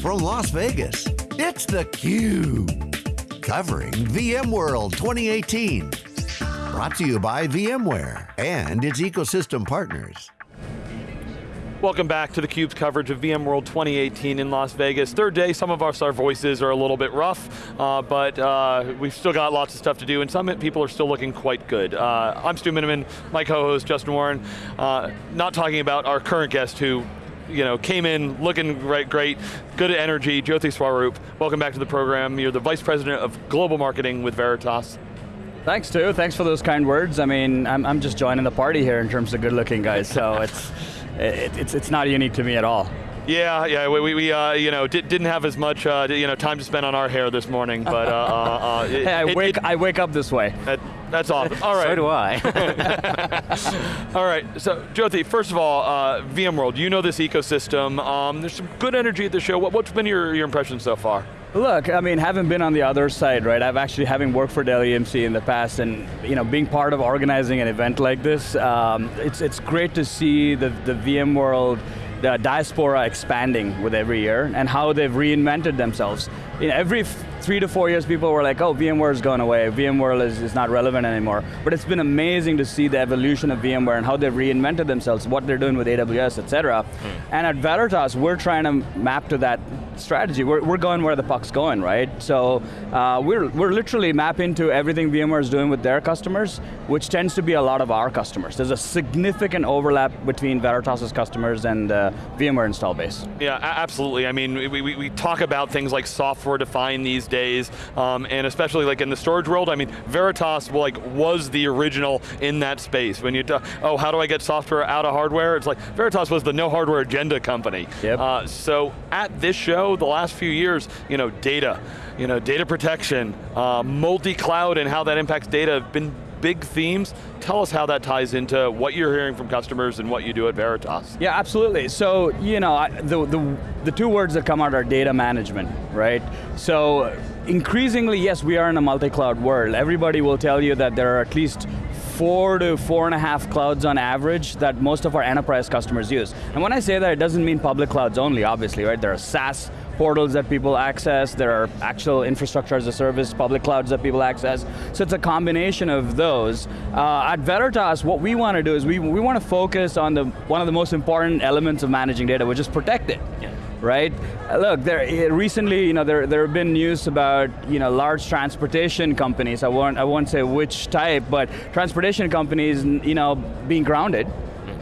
from Las Vegas, it's theCUBE. Covering VMworld 2018. Brought to you by VMware and its ecosystem partners. Welcome back to theCUBE's coverage of VMworld 2018 in Las Vegas. Third day, some of us, our voices are a little bit rough, uh, but uh, we've still got lots of stuff to do, and some people are still looking quite good. Uh, I'm Stu Miniman, my co-host, Justin Warren. Uh, not talking about our current guest who you know, came in looking great, great, good energy, Jyothi Swaroop. Welcome back to the program. You're the Vice President of Global Marketing with Veritas. Thanks, Stu. Thanks for those kind words. I mean, I'm, I'm just joining the party here in terms of good looking guys, so it's, it, it's, it's not unique to me at all. Yeah, yeah, we, we uh, you know, did, not have as much uh, you know, time to spend on our hair this morning, but uh, uh, uh it, hey, I, it, wake, it, I wake up this way. that's awesome, all right. so do I. all right, so Jyothi, first of all, uh, VMworld, you know this ecosystem, um, there's some good energy at the show. What, what's been your, your impression so far? Look, I mean, having been on the other side, right, I've actually, having worked for Dell EMC in the past and, you know, being part of organizing an event like this, um, it's, it's great to see the, the VMworld the diaspora expanding with every year and how they've reinvented themselves. In every three to four years people were like, oh, VMware is going away, VMware is, is not relevant anymore. But it's been amazing to see the evolution of VMware and how they've reinvented themselves, what they're doing with AWS, et cetera. Mm. And at Veritas, we're trying to map to that strategy. We're, we're going where the puck's going, right? So uh, we're, we're literally mapping to everything VMware is doing with their customers, which tends to be a lot of our customers. There's a significant overlap between Veritas's customers and uh, VMware install base. Yeah, absolutely. I mean, we, we, we talk about things like software defined these days, um, and especially like in the storage world, I mean, Veritas like was the original in that space. When you talk, oh, how do I get software out of hardware? It's like, Veritas was the no hardware agenda company. Yep. Uh, so at this show, the last few years, you know, data, you know, data protection, uh, multi-cloud and how that impacts data have been big themes. Tell us how that ties into what you're hearing from customers and what you do at Veritas. Yeah, absolutely. So, you know, the, the, the two words that come out are data management, right? So, increasingly, yes, we are in a multi-cloud world. Everybody will tell you that there are at least four to four and a half clouds on average that most of our enterprise customers use. And when I say that, it doesn't mean public clouds only, obviously, right? There are SaaS portals that people access, there are actual infrastructure as a service, public clouds that people access. So it's a combination of those. Uh, at Veritas, what we want to do is we, we want to focus on the one of the most important elements of managing data, which is protect it. Yeah right? Uh, look, there eh, recently, you know, there there have been news about you know large transportation companies. I won't I won't say which type, but transportation companies, you know, being grounded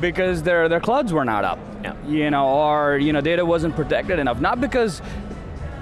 because their, their clouds were not up. Yeah. You know, or you know, data wasn't protected enough. Not because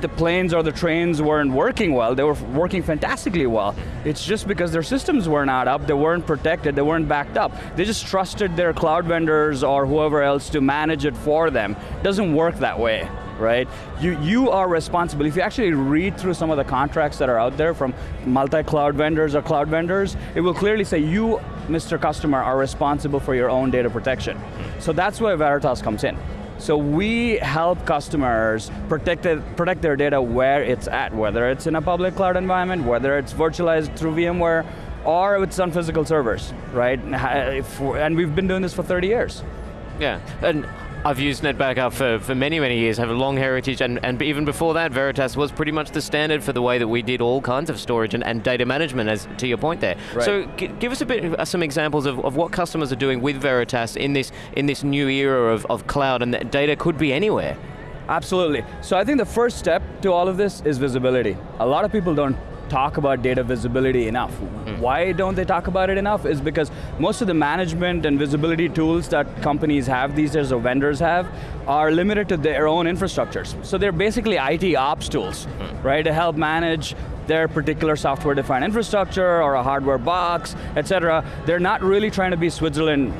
the planes or the trains weren't working well, they were working fantastically well. It's just because their systems were not up, they weren't protected, they weren't backed up. They just trusted their cloud vendors or whoever else to manage it for them. It doesn't work that way right? You, you are responsible. If you actually read through some of the contracts that are out there from multi-cloud vendors or cloud vendors, it will clearly say you, Mr. Customer, are responsible for your own data protection. So that's where Veritas comes in. So we help customers protect, protect their data where it's at, whether it's in a public cloud environment, whether it's virtualized through VMware, or it's on physical servers, right? And we've been doing this for 30 years. Yeah, and I've used NetBackup for, for many, many years, have a long heritage, and, and even before that, Veritas was pretty much the standard for the way that we did all kinds of storage and, and data management, as to your point there. Right. So give us a bit, uh, some examples of, of what customers are doing with Veritas in this, in this new era of, of cloud, and that data could be anywhere. Absolutely. So I think the first step to all of this is visibility. A lot of people don't talk about data visibility enough. Mm. Why don't they talk about it enough is because most of the management and visibility tools that companies have these days or vendors have are limited to their own infrastructures. So they're basically IT ops tools, mm. right, to help manage their particular software defined infrastructure or a hardware box, et cetera. They're not really trying to be Switzerland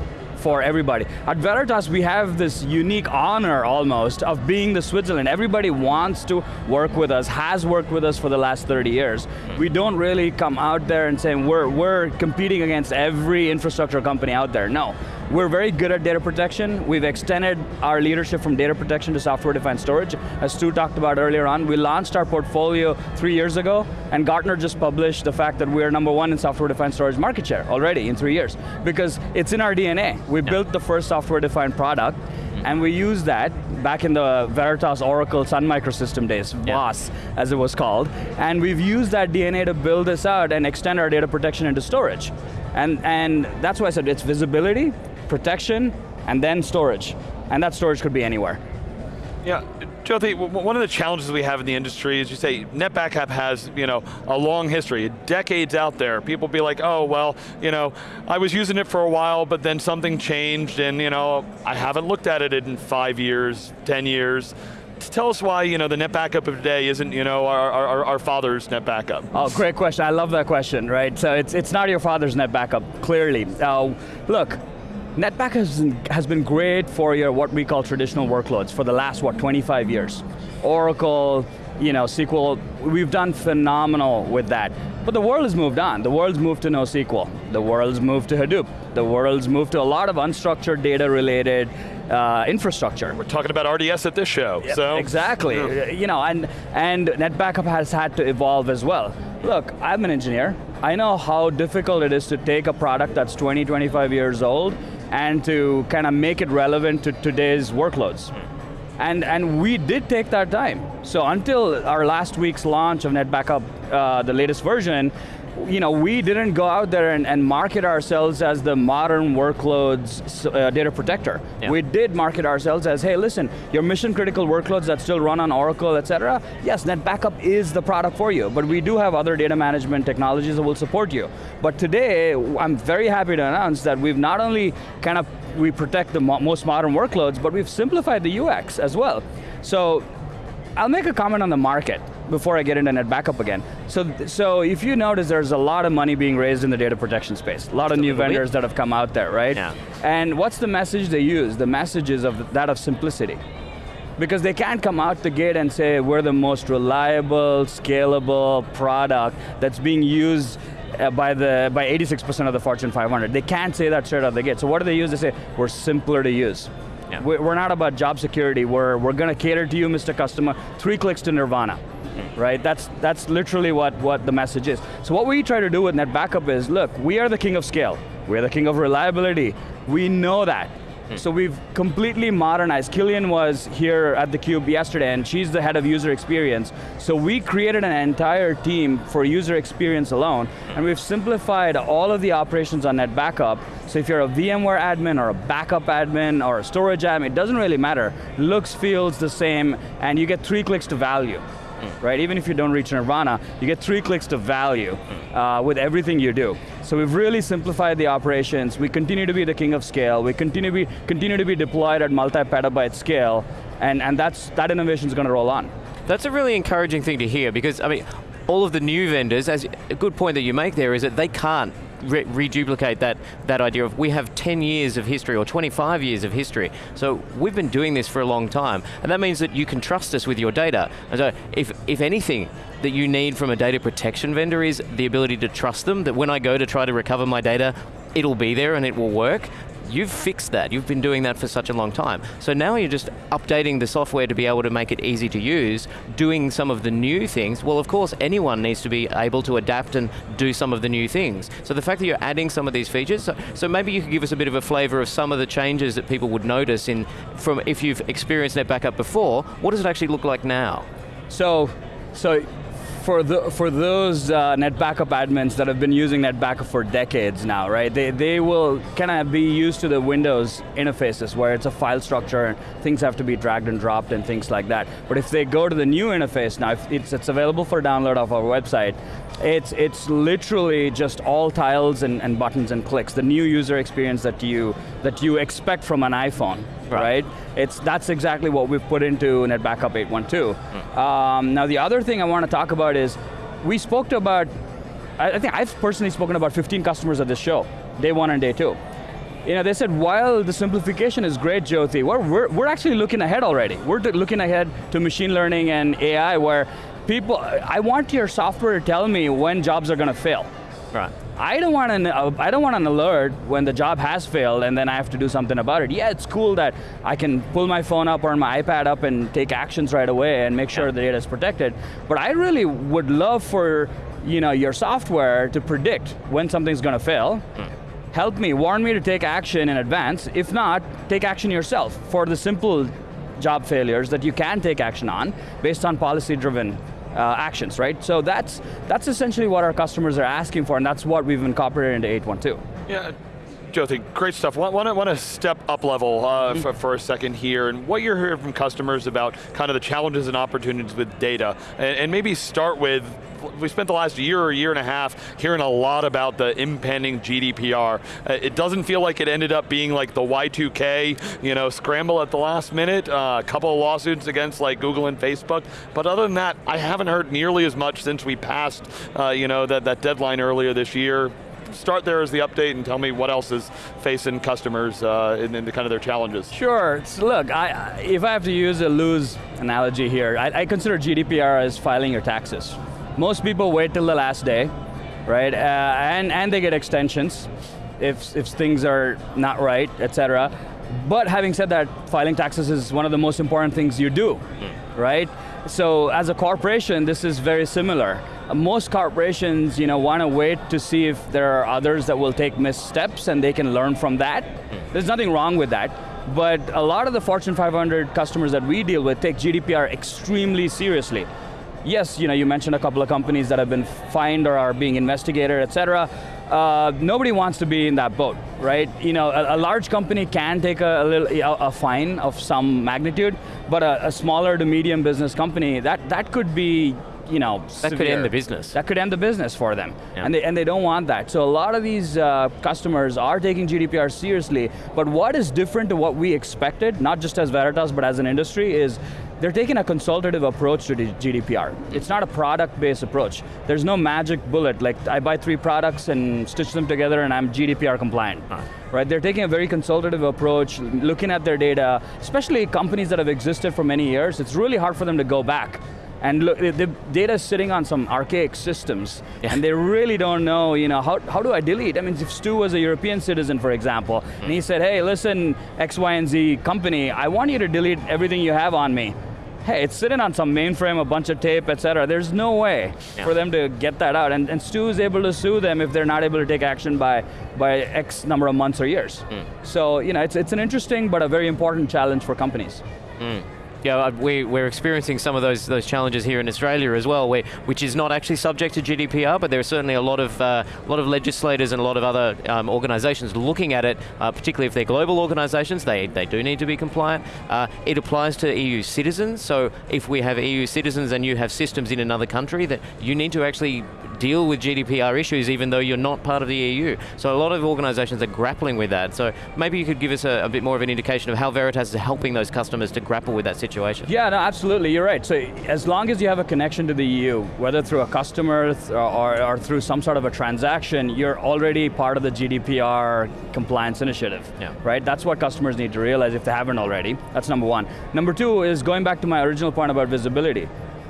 for everybody. At Veritas, we have this unique honor almost of being the Switzerland. Everybody wants to work with us, has worked with us for the last 30 years. Hmm. We don't really come out there and say we're, we're competing against every infrastructure company out there. No, we're very good at data protection. We've extended our leadership from data protection to software-defined storage. As Stu talked about earlier on, we launched our portfolio three years ago, and Gartner just published the fact that we are number one in software-defined storage market share already in three years, because it's in our DNA. We yeah. built the first software-defined product, mm-hmm. and we used that back in the Veritas Oracle Sun Microsystem days, Yeah. As it was called, and we've used that DNA to build this out and extend our data protection into storage. And, and that's why I said it's visibility, protection, and then storage. And that storage could be anywhere. Yeah, Jyothi, one of the challenges we have in the industry is you say NetBackup has, you know, a long history, decades out there. People be like, oh, well, you know, I was using it for a while, but then something changed and, you know, I haven't looked at it in five years, 10 years. Tell us why, you know, the NetBackup of today isn't, you know, our, our, our father's NetBackup. Oh, great question. I love that question, right? So it's, it's not your father's NetBackup, clearly. Uh, look, NetBackup has, has been great for your what we call traditional workloads for the last, what, 25 years. Oracle, you know, SQL, we've done phenomenal with that. But the world has moved on. The world's moved to NoSQL. The world's moved to Hadoop. The world's moved to a lot of unstructured data related uh, infrastructure. We're talking about RDS at this show, so. Exactly. Yeah. You know, and and NetBackup has had to evolve as well. Look, I'm an engineer. I know how difficult it is to take a product that's 20, 25 years old and to kind of make it relevant to today's workloads. And, and we did take that time. So until our last week's launch of NetBackup, uh, the latest version, you know, we didn't go out there and, and market ourselves as the modern workloads uh, data protector. Yeah. We did market ourselves as, hey, listen, your mission critical workloads that still run on Oracle, et cetera, yes, NetBackup is the product for you, but we do have other data management technologies that will support you. But today, I'm very happy to announce that we've not only kind of, we protect the mo most modern workloads, but we've simplified the UX as well. So, I'll make a comment on the market before I get into NetBackup again. So, so if you notice, there's a lot of money being raised in the data protection space. A lot of new vendors that have come out there, right? Yeah. And what's the message they use? The message is of that of simplicity. Because they can't come out the gate and say we're the most reliable, scalable product that's being used uh, by the by 86% of the Fortune 500. They can't say that straight out the gate. So what do they use? They say we're simpler to use. Yeah. We- We're not about job security. We're we're going to cater to you, Mr. Customer. Three clicks to Nirvana. Mm-hmm. Right? That's that's literally what, what the message is. So what we try to do with NetBackup is, look, we are the king of scale. We're the king of reliability. We know that. Hmm. So we've completely modernized. Killian was here at theCUBE yesterday and she's the head of user experience. So we created an entire team for user experience alone hmm. and we've simplified all of the operations on that NetBackup. So if you're a VMware admin or a backup admin or a storage admin, it doesn't really matter. Looks, feels the same and you get three clicks to value right? Even if you don't reach Nirvana, you get three clicks to value uh, with everything you do. So we've really simplified the operations. We continue to be the king of scale. We continue to be, continue to be deployed at multi-petabyte scale, and, and that's, that innovation is going to roll on. That's a really encouraging thing to hear because, I mean, all of the new vendors, as a good point that you make there is that they can't re- reduplicate that, that idea of we have 10 years of history or 25 years of history. So we've been doing this for a long time. And that means that you can trust us with your data. And so if, if anything that you need from a data protection vendor is the ability to trust them, that when I go to try to recover my data, it'll be there and it will work. You've fixed that. You've been doing that for such a long time. So now you're just updating the software to be able to make it easy to use, doing some of the new things. Well, of course, anyone needs to be able to adapt and do some of the new things. So the fact that you're adding some of these features, so, maybe you could give us a bit of a flavor of some of the changes that people would notice in from if you've experienced NetBackup before, what does it actually look like now? So, so for the for those uh, NetBackup admins that have been using NetBackup for decades now, right? They they will kind of be used to the Windows interfaces where it's a file structure and things have to be dragged and dropped and things like that. But if they go to the new interface now, if it's it's available for download off our website. It's it's literally just all tiles and, and buttons and clicks. The new user experience that you that you expect from an iPhone, Right. right? It's that's exactly what we've put into NetBackup 812. Um, now the other thing I want to talk about is we spoke to about I, I think I've personally spoken about 15 customers at this show, day one and day two. You know, they said while the simplification is great, Jyothi, we're, we're, we're actually looking ahead already. We're looking ahead to machine learning and AI where people, I want your software to tell me when jobs are going to fail. Right. I don't want an uh, I don't want an alert when the job has failed and then I have to do something about it. Yeah, it's cool that I can pull my phone up or my iPad up and take actions right away and make sure Yeah. the data is protected. But I really would love for you know your software to predict when something's going to fail. Help me, warn me to take action in advance. If not, take action yourself for the simple job failures that you can take action on based on policy-driven uh, actions, right? So that's, that's essentially what our customers are asking for, and that's what we've incorporated into 812. Yeah, Jyothi, great stuff. Want, want, to, want to step up level uh, mm -hmm. for, for, a second here, and what you're hearing from customers about kind of the challenges and opportunities with data, and, and maybe start with, we spent the last year or year and a half hearing a lot about the impending GDPR. Uh, it doesn't feel like it ended up being like the Y2K, you know, scramble at the last minute, uh, a couple of lawsuits against like Google and Facebook, but other than that, I haven't heard nearly as much since we passed, uh, you know, that, that deadline earlier this year start there as the update and tell me what else is facing customers uh, in, in the kind of their challenges. Sure, so look, I, if I have to use a loose analogy here, I, I, consider GDPR as filing your taxes. Most people wait till the last day, right? Uh, and, and they get extensions if, if things are not right, et cetera. But having said that, filing taxes is one of the most important things you do, mm. right? So as a corporation, this is very similar most corporations you know, want to wait to see if there are others that will take missteps and they can learn from that. There's nothing wrong with that. But a lot of the Fortune 500 customers that we deal with take GDPR extremely seriously. Yes, you know, you mentioned a couple of companies that have been fined or are being investigated, et cetera. Uh, nobody wants to be in that boat, right? You know, a, a large company can take a, a little a, a, fine of some magnitude, but a, smaller to medium business company, that, that could be you know, That severe. could end the business. That could end the business for them. Yeah. And, they, and they don't want that. So a lot of these uh, customers are taking GDPR seriously, but what is different to what we expected, not just as Veritas, but as an industry, is they're taking a consultative approach to GDPR. It's not a product-based approach. There's no magic bullet, like I buy three products and stitch them together and I'm GDPR compliant. Huh. Right, they're taking a very consultative approach, looking at their data, especially companies that have existed for many years, it's really hard for them to go back and look, the data is sitting on some archaic systems, yeah. and they really don't know, you know, how, how do I delete? I mean, if Stu was a European citizen, for example, mm. and he said, hey, listen, X, Y, and Z company, I want you to delete everything you have on me. Hey, it's sitting on some mainframe, a bunch of tape, et cetera. There's no way yeah. for them to get that out. And, and Stu is able to sue them if they're not able to take action by, by X number of months or years. Mm. So, you know, it's, it's an interesting but a very important challenge for companies. Mm yeah, uh, we, we're experiencing some of those those challenges here in Australia as well, where, which is not actually subject to GDPR, but there are certainly a lot of uh, a lot of legislators and a lot of other um, organisations looking at it, uh, particularly if they're global organisations, they, they do need to be compliant. Uh, it applies to EU citizens, so if we have EU citizens and you have systems in another country, that you need to actually deal with GDPR issues even though you're not part of the EU. So a lot of organisations are grappling with that. So maybe you could give us a, a, bit more of an indication of how Veritas is helping those customers to grapple with that situation. Yeah, no, absolutely, you're right. So as long as you have a connection to the EU, whether through a customer or, or, or through some sort of a transaction, you're already part of the GDPR compliance initiative, yeah. right? That's what customers need to realize if they haven't already. That's number one. Number two is going back to my original point about visibility.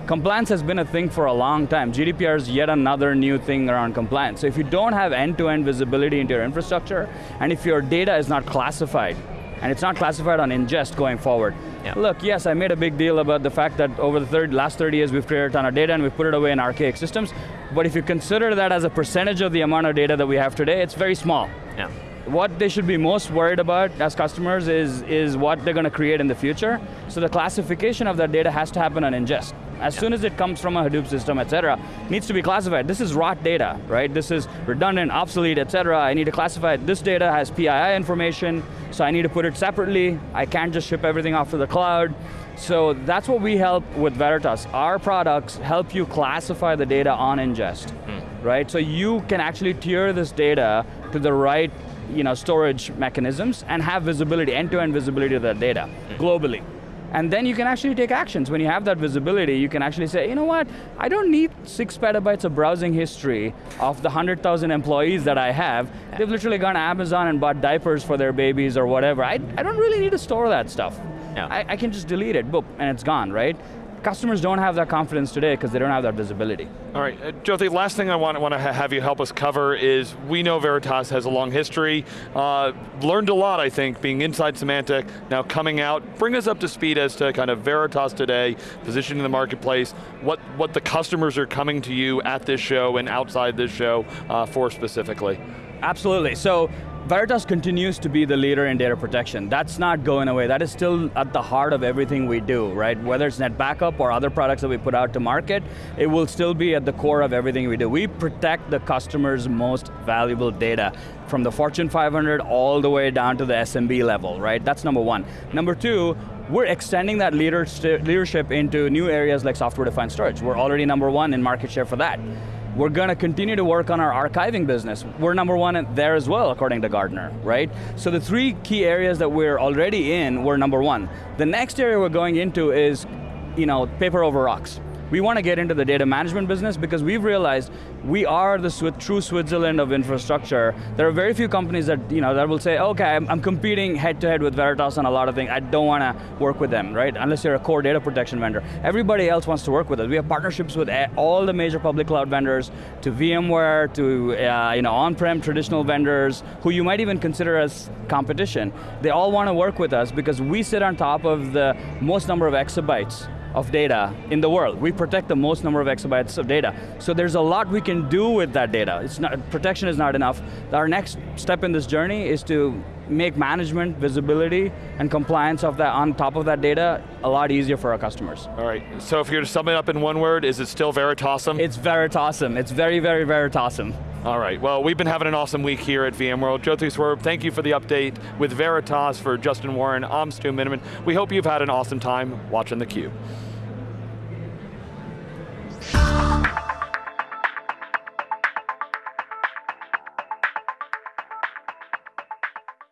Compliance has been a thing for a long time. GDPR is yet another new thing around compliance. So if you don't have end-to-end -end visibility into your infrastructure, and if your data is not classified, and it's not classified on ingest going forward. Yeah. Look, yes, I made a big deal about the fact that over the third, last 30 years we've created a ton of data and we've put it away in archaic systems, but if you consider that as a percentage of the amount of data that we have today, it's very small. Yeah. What they should be most worried about as customers is, is what they're going to create in the future. So the classification of that data has to happen on ingest. As yeah. soon as it comes from a Hadoop system, et cetera, needs to be classified. This is rot data, right? This is redundant, obsolete, et cetera. I need to classify it. This data has PII information, so I need to put it separately. I can't just ship everything off to the cloud. So that's what we help with Veritas. Our products help you classify the data on ingest, mm. right? So you can actually tier this data to the right you know, storage mechanisms and have visibility, end-to-end -end visibility of that data, mm. globally. And then you can actually take actions. When you have that visibility, you can actually say, you know what, I don't need six petabytes of browsing history of the 100,000 employees that I have. They've literally gone to Amazon and bought diapers for their babies or whatever. I, I don't really need to store that stuff. Yeah. I, I, can just delete it, boop, and it's gone, right? Customers don't have that confidence today because they don't have that visibility. All right, uh, Jyothi, last thing I want, want to ha have you help us cover is, we know Veritas has a long history, uh, learned a lot, I think, being inside Symantec, now coming out. Bring us up to speed as to kind of Veritas today, position in the marketplace, what, what the customers are coming to you at this show and outside this show uh, for specifically. Absolutely, so Veritas continues to be the leader in data protection. That's not going away. That is still at the heart of everything we do, right? Whether it's NetBackup or other products that we put out to market, it will still be at the core of everything we do. We protect the customer's most valuable data from the Fortune 500 all the way down to the SMB level, right? That's number one. Number two, we're extending that leadership into new areas like software-defined storage. We're already number one in market share for that. We're going to continue to work on our archiving business. We're number one there as well, according to Gartner, right? So the three key areas that we're already in, we're number one. The next area we're going into is, you know, paper over rocks. We want to get into the data management business because we've realized we are the true Switzerland of infrastructure. There are very few companies that, you know, that will say, okay, I'm, I'm competing head to head with Veritas on a lot of things. I don't want to work with them, right? Unless you're a core data protection vendor. Everybody else wants to work with us. We have partnerships with all the major public cloud vendors, to VMware, to uh, you know, on-prem traditional vendors, who you might even consider as competition. They all want to work with us because we sit on top of the most number of exabytes of data in the world. We protect the most number of exabytes of data. So there's a lot we can do with that data. It's not, protection is not enough. Our next step in this journey is to make management, visibility, and compliance of that on top of that data a lot easier for our customers. All right, so if you're to sum it up in one word, is it still Veritasum? It's Veritasum, it's very, very Veritasum. All right, well, we've been having an awesome week here at VMworld. Jyothi Swaroop, thank you for the update with Veritas for Justin Warren, I'm Stu Miniman. We hope you've had an awesome time watching theCUBE.